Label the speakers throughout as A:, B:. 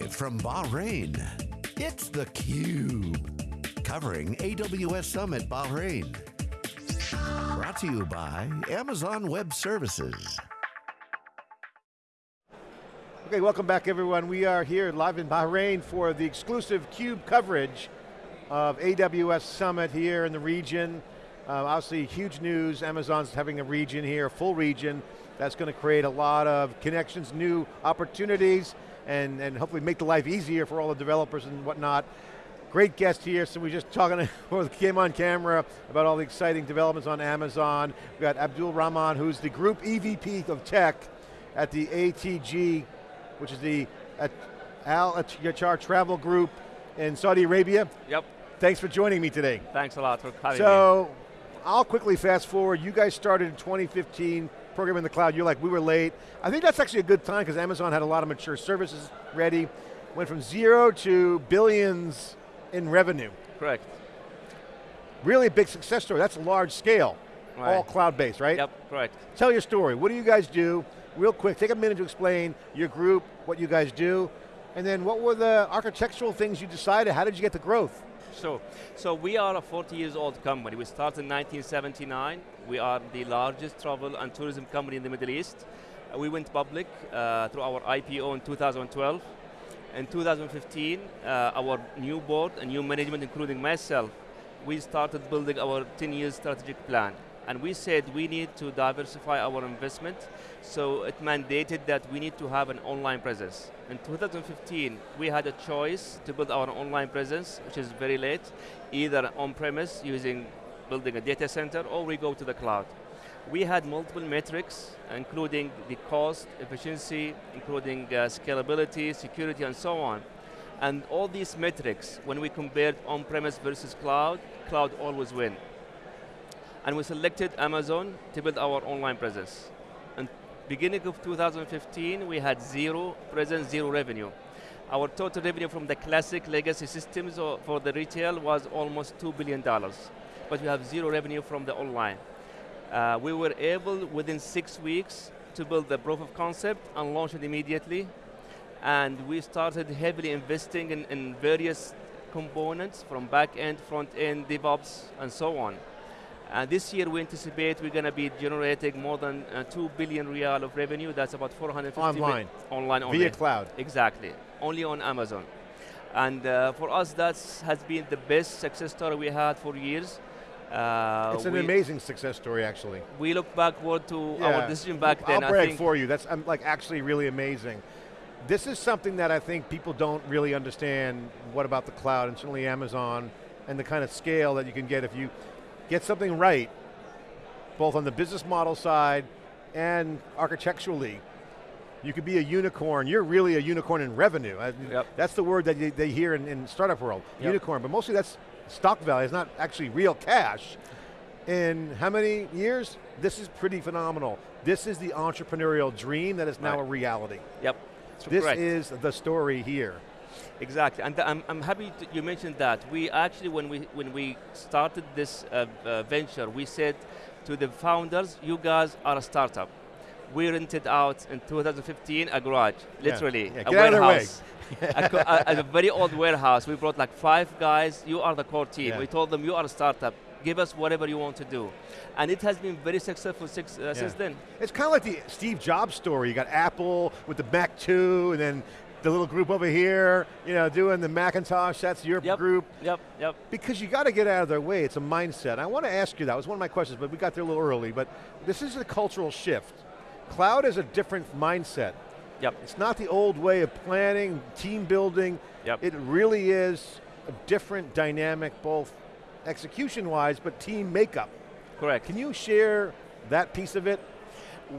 A: Live from Bahrain, it's theCUBE. Covering AWS Summit Bahrain. Brought to you by Amazon Web Services.
B: Okay, welcome back everyone. We are here live in Bahrain for the exclusive CUBE coverage of AWS Summit here in the region. Uh, obviously huge news, Amazon's having a region here, a full region. That's going to create a lot of connections, new opportunities, and, and hopefully make the life easier for all the developers and whatnot. Great guest here, so we're just talking, came on camera about all the exciting developments on Amazon. We've got Abdul Rahman, who's the Group EVP of Tech at the ATG, which is the Al Tayyar Travel Group in Saudi Arabia.
C: Yep.
B: Thanks for joining me today.
C: Thanks a lot for having
B: so,
C: me.
B: So, I'll quickly fast forward. You guys started in 2015, program in the cloud. You're like, we were late. I think that's actually a good time because Amazon had a lot of mature services ready. Went from zero to billions in revenue.
C: Correct.
B: Really big success story. That's a large scale.
C: Right.
B: All cloud-based, right?
C: Yep, correct.
B: Tell your story. What do you guys do? Real quick, take a minute to explain your group, what you guys do, and then what were the architectural things you decided? How did you get the growth?
C: So, so we are a 40 years old company. We started in 1979. We are the largest travel and tourism company in the Middle East. Uh, we went public uh, through our IPO in 2012. In 2015, uh, our new board and new management, including myself, we started building our 10-year strategic plan. And we said we need to diversify our investment, so it mandated that we need to have an online presence. In 2015, we had a choice to build our online presence, which is very late, either on-premise using building a data center, or we go to the cloud. We had multiple metrics, including the cost, efficiency, including uh, scalability, security, and so on. And all these metrics, when we compared on-premise versus cloud, cloud always win and we selected Amazon to build our online presence. And beginning of 2015, we had zero presence, zero revenue. Our total revenue from the classic legacy systems for the retail was almost $2 billion, but we have zero revenue from the online. Uh, we were able, within six weeks, to build the proof of concept and launch it immediately. And we started heavily investing in, in various components from back end, front end, DevOps, and so on. And this year we anticipate we're going to be generating more than uh, 2 billion riyal of revenue. That's about 450
B: Online.
C: Online only.
B: Via cloud.
C: Exactly. Only on Amazon. And uh, for us, that has been the best success story we had for years.
B: Uh, it's an amazing success story, actually.
C: We look backward to yeah. our decision back then.
B: I'll brag for you. That's I'm like actually really amazing. This is something that I think people don't really understand. What about the cloud and certainly Amazon and the kind of scale that you can get if you get something right, both on the business model side and architecturally, you could be a unicorn. You're really a unicorn in revenue.
C: Yep.
B: That's the word that they hear in, in startup world,
C: yep.
B: unicorn. But mostly that's stock value. It's not actually real cash. In how many years? This is pretty phenomenal. This is the entrepreneurial dream that is now
C: right.
B: a reality.
C: Yep.
B: this
C: correct.
B: is the story here.
C: Exactly, and I'm, I'm happy you mentioned that. We actually, when we, when we started this uh, uh, venture, we said to the founders, you guys are a startup. We rented out in 2015 a garage, literally,
B: yeah. Yeah.
C: a warehouse. a, a, a, very old warehouse. We brought like five guys, you are the core team.
B: Yeah.
C: We told them, you are a startup, give us whatever you want to do. And it has been very successful six, uh, since then.
B: It's kind of like the Steve Jobs story. You got Apple with the Mac 2, and then the little group over here, you know, doing the Macintosh, that's your
C: yep,
B: group.
C: Yep, yep.
B: Because you got to get out of their way, it's a mindset. I want to ask you that, it was one of my questions, but we got there a little early, but this is a cultural shift. Cloud is a different mindset.
C: Yep.
B: It's not the old way of planning, team building.
C: Yep.
B: It really is a different dynamic, both execution-wise, but team makeup.
C: Correct.
B: Can you share that piece of it?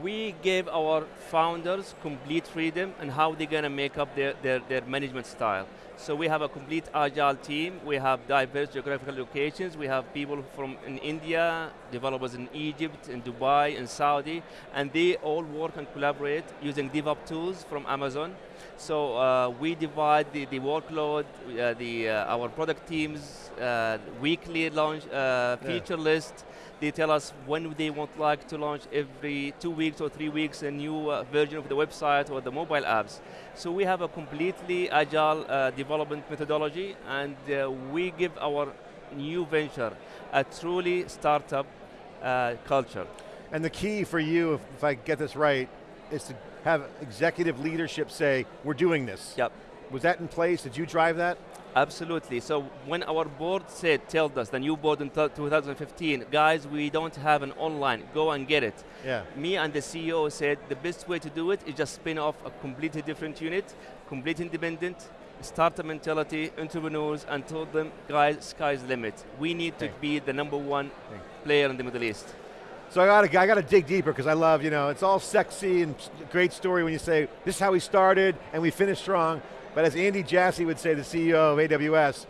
C: We gave our founders complete freedom and how they're going to make up their, their, their management style. So we have a complete agile team, we have diverse geographical locations, we have people from in India, developers in Egypt, in Dubai, in Saudi, and they all work and collaborate using DevOps tools from Amazon. So uh, we divide the, the workload, uh, the, uh, our product teams, uh, weekly launch uh, feature yeah. list, They tell us when they want like to launch every two weeks or three weeks a new uh, version of the website or the mobile apps. So we have a completely agile uh, development methodology and uh, we give our new venture a truly startup uh, culture.
B: And the key for you, if, if I get this right, is to have executive leadership say, we're doing this.
C: Yep.
B: Was that in place? Did you drive that?
C: Absolutely. So when our board said, told us, the new board in 2015, guys, we don't have an online, go and get it.
B: Yeah.
C: Me and the CEO said the best way to do it is just spin off a completely different unit, completely independent, startup mentality, entrepreneurs, and told them, guys, sky's the limit. We need to be the number one player in the Middle East.
B: So I got to I got to dig deeper because I love, you know, it's all sexy and great story when you say, this is how we started and we finished strong. But as Andy Jassy would say, the CEO of AWS,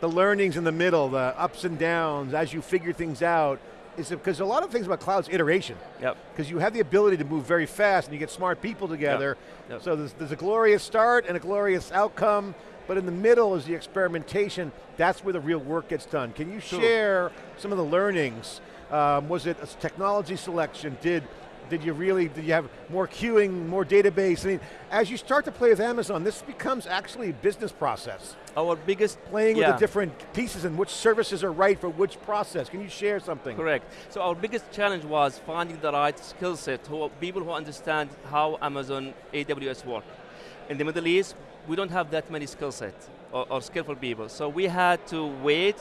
B: the learnings in the middle, the ups and downs, as you figure things out, is because a lot of things about cloud's iteration.
C: Yep.
B: Because you have the ability to move very fast and you get smart people together.
C: Yep. Yep.
B: So there's, there's a glorious start and a glorious outcome, but in the middle is the experimentation. That's where the real work gets done. Can you
C: Sure.
B: share some of the learnings? Um, was it a technology selection? Did did you really, did you have more queuing, more database? I mean, as you start to play with Amazon, this becomes actually a business process.
C: Oh, our biggest
B: Playing
C: yeah.
B: with the different pieces and which services are right for which process. Can you share something?
C: Correct. So our biggest challenge was finding the right skill set, who, people who understand how Amazon AWS work. In the Middle East, we don't have that many skill sets or, or skillful people. So we had to wait,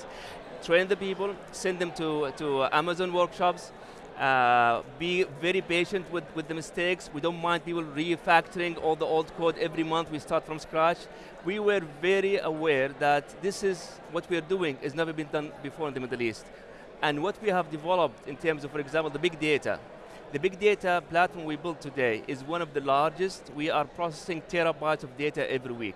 C: train the people, send them to, to Amazon workshops, uh, be very patient with, with the mistakes. We don't mind people refactoring all the old code every month. We start from scratch. We were very aware that this is what we are doing has never been done before in the Middle East. And what we have developed in terms of, for example, the big data. The big data platform we built today is one of the largest. We are processing terabytes of data every week.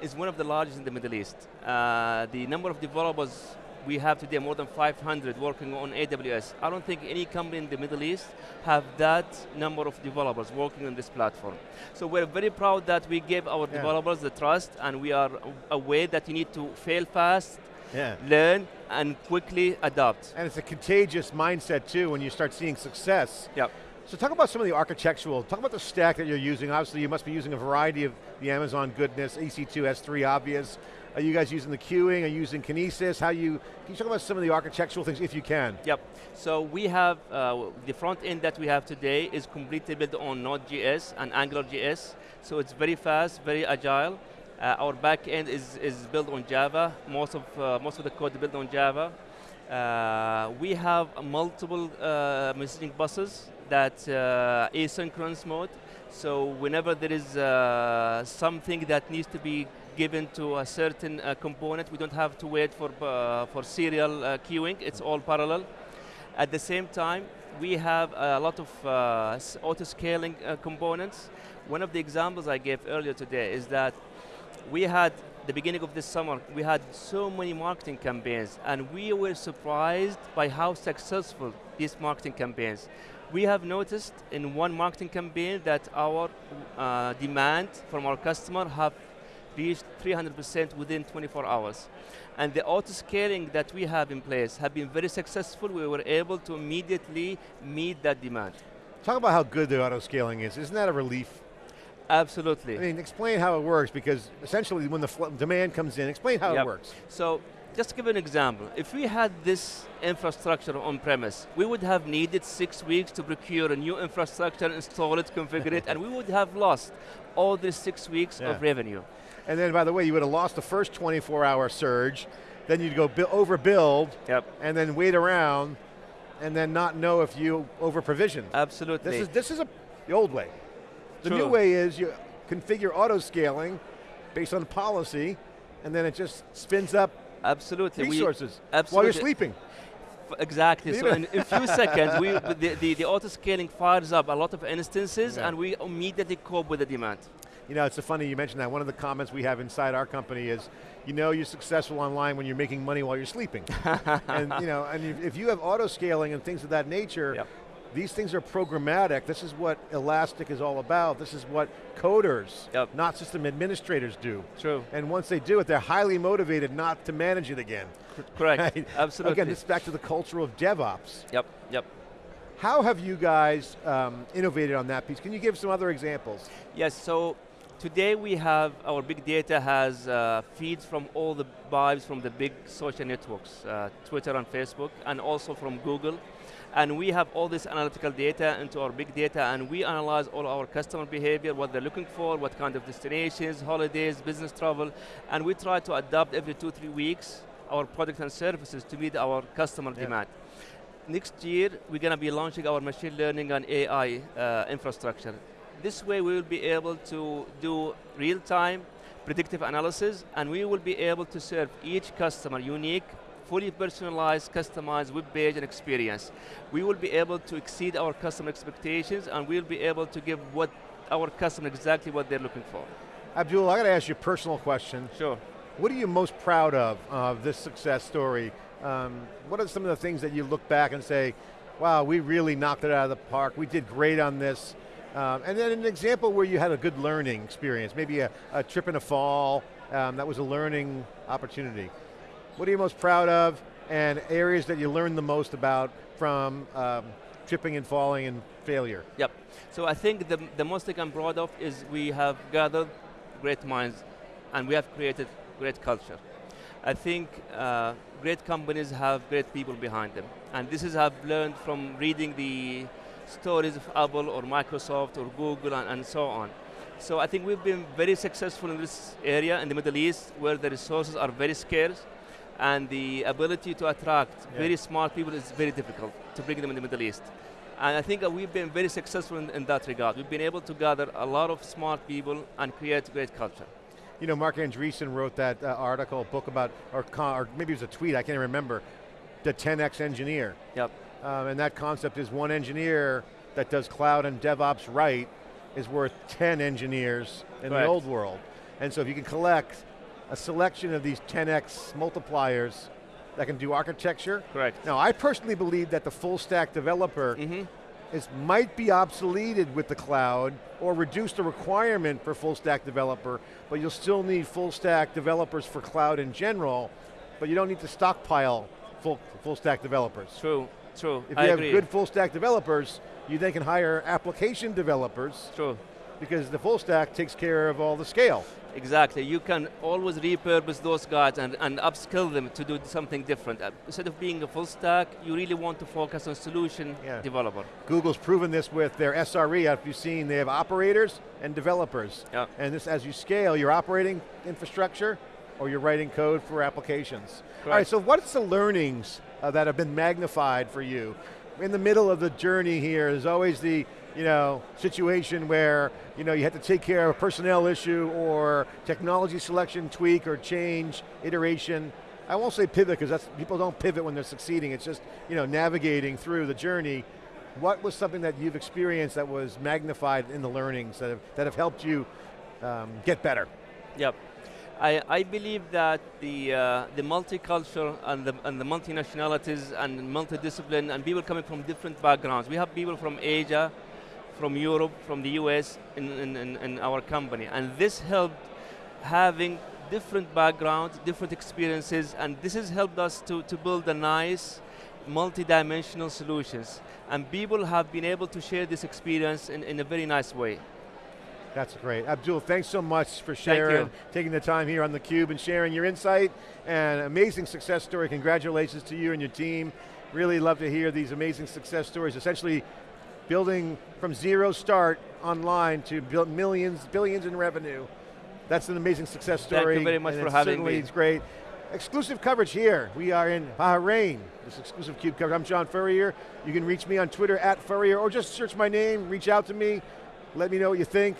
C: It's one of the largest in the Middle East. Uh, the number of developers we have today, more than 500 working on AWS. I don't think any company in the Middle East have that number of developers working on this platform. So we're very proud that we gave our
B: Yeah.
C: developers the trust and we are aware that you need to fail fast,
B: Yeah.
C: learn, and quickly adapt.
B: And it's a contagious mindset too when you start seeing success.
C: Yep.
B: So talk about some of the architectural, talk about the stack that you're using. Obviously you must be using a variety of the Amazon goodness, EC2, S3 obvious. Are you guys using the queuing, are you using Kinesis? How you, can you talk about some of the architectural things if you can?
C: Yep. So we have, uh, the front end that we have today is completely built on Node.js and AngularJS. So it's very fast, very agile. Uh, our back end is, is built on Java. Most of, uh, most of the code is built on Java. Uh, we have multiple uh, messaging buses that uh, asynchronous mode. So whenever there is uh, something that needs to be given to a certain uh, component, we don't have to wait for, uh, for serial uh, queuing, it's all parallel. At the same time, we have a lot of uh, auto-scaling uh, components. One of the examples I gave earlier today is that we had, the beginning of this summer, we had so many marketing campaigns and we were surprised by how successful these marketing campaigns. We have noticed in one marketing campaign that our uh, demand from our customer have reached 300% within 24 hours. And the auto-scaling that we have in place have been very successful. We were able to immediately meet that demand.
B: Talk about how good the auto scaling is. Isn't that a relief?
C: Absolutely.
B: I mean, explain how it works because essentially when the demand comes in, explain how it works.
C: So, just to give an example, if we had this infrastructure on premise, we would have needed six weeks to procure a new infrastructure, install it, configure it, and we would have lost all these six weeks
B: Yeah.
C: of revenue.
B: And then by the way, you would have lost the first 24 hour surge, then you'd go bu- overbuild,
C: Yep.
B: and then wait around, and then not know if you over provisioned.
C: Absolutely.
B: This is, this is a, the old way. The new way is you configure auto scaling based on policy, and then it just spins up
C: Absolutely. We-
B: resources while you're sleeping.
C: Exactly. So in a few seconds, we, the, the, the auto scaling fires up a lot of instances,
B: Yeah.
C: and we immediately cope with the demand.
B: You know, it's funny you mentioned that. One of the comments we have inside our company is, you know you're successful online when you're making money while you're sleeping. and you know, and if- if you have auto scaling and things of that nature,
C: Yep.
B: These things are programmatic. This is what Elastic is all about. This is what coders,
C: Yep.
B: not system administrators do.
C: True.
B: And once they do it, they're highly motivated not to manage it again.
C: Correct.
B: Right?
C: Absolutely.
B: Again, this is back to the culture of DevOps.
C: Yep. Yep.
B: How have you guys um, innovated on that piece? Can you give some other examples?
C: Yes, so today we have, our big data has uh, feeds from all the vibes from the big social networks, uh, Twitter and Facebook, and also from Google. And we have all this analytical data into our big data, and we analyze all our customer behavior, what they're looking for, what kind of destinations, holidays, business travel, and we try to adapt every two, three weeks our products and services to meet our customer
B: Yeah.
C: demand. Next year, we're going to be launching our machine learning and AI uh, infrastructure. This way, we will be able to do real-time predictive analysis, and we will be able to serve each customer unique, fully personalized, customized web page and experience. We will be able to exceed our customer expectations, and we'll be able to give what our customer exactly what they're looking for.
B: Abdul, I got to ask you a personal question.
C: Sure.
B: What are you most proud of, of this success story? Um, what are some of the things that you look back and say, wow, we really knocked it out of the park, we did great on this. Um, and then an example where you had a good learning experience, maybe a, a trip and a fall, um, that was a learning opportunity. What are you most proud of and areas that you learned the most about from um, tripping and falling and failure?
C: Yep. So I think the, the most thing I'm proud of is we have gathered great minds and we have created great culture. I think uh, great companies have great people behind them. And this is I've learned from reading the stories of Apple or Microsoft or Google and, and so on. So I think we've been very successful in this area in the Middle East where the resources are very scarce and the ability to attract
B: Yeah.
C: very smart people is very difficult to bring them in the Middle East. And I think that we've been very successful in, in that regard. We've been able to gather a lot of smart people and create great culture.
B: You know, Marc Andreessen wrote that uh, article, book about, or, con- or maybe it was a tweet, I can't remember, the 10x engineer.
C: Yep.
B: Um, and that concept is one engineer that does cloud and DevOps right is worth 10 engineers in the old world. And so if you can collect a selection of these 10x multipliers that can do architecture.
C: Correct.
B: Now I personally believe that the full stack developer
C: hmm
B: is might be obsoleted with the cloud or reduce the requirement for full stack developer, but you'll still need full stack developers for cloud in general, but you don't need to stockpile full, full stack developers.
C: True, true.
B: If
C: I
B: you have
C: agree.
B: good full stack developers, you then can hire application developers
C: True.
B: because the full stack takes care of all the scale.
C: Exactly. You can always repurpose those guys and, and upskill them to do something different. Uh, Instead of being a full stack, you really want to focus on solution
B: Yeah.
C: developer.
B: Google's proven this with their SRE, if you've seen, they have operators and developers.
C: Yeah.
B: And this, as you scale your operating infrastructure, or you're writing code for applications. All right, so what's the learnings uh, that have been magnified for you? In the middle of the journey here, there's always the you know, situation where you know you have to take care of a personnel issue or technology selection tweak or change, iteration. I won't say pivot because that's people don't pivot when they're succeeding. It's just you know navigating through the journey. What was something that you've experienced that was magnified in the learnings that have, that have helped you um, get better?
C: Yep. I, I believe that the, uh, the multicultural and the, and the multinationalities and multidiscipline and people coming from different backgrounds. We have people from Asia, from Europe, from the US in, in, in, our company. And this helped having different backgrounds, different experiences, and this has helped us to, to build a nice, multi-dimensional solutions. And people have been able to share this experience in, in a very nice way.
B: That's great. Abdul, thanks so much for sharing, taking the time here on theCUBE and sharing your insight and amazing success story. Congratulations to you and your team. Really love to hear these amazing success stories, essentially building from zero start online to build millions, billions in revenue. That's an amazing success story.
C: Thank you very much
B: and
C: for having me.
B: It's great. Exclusive coverage here. We are in Bahrain. This exclusive CUBE coverage. I'm John Furrier. You can reach me on Twitter at Furrier or just search my name, reach out to me, let me know what you think.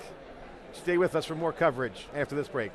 B: Stay with us for more coverage after this break.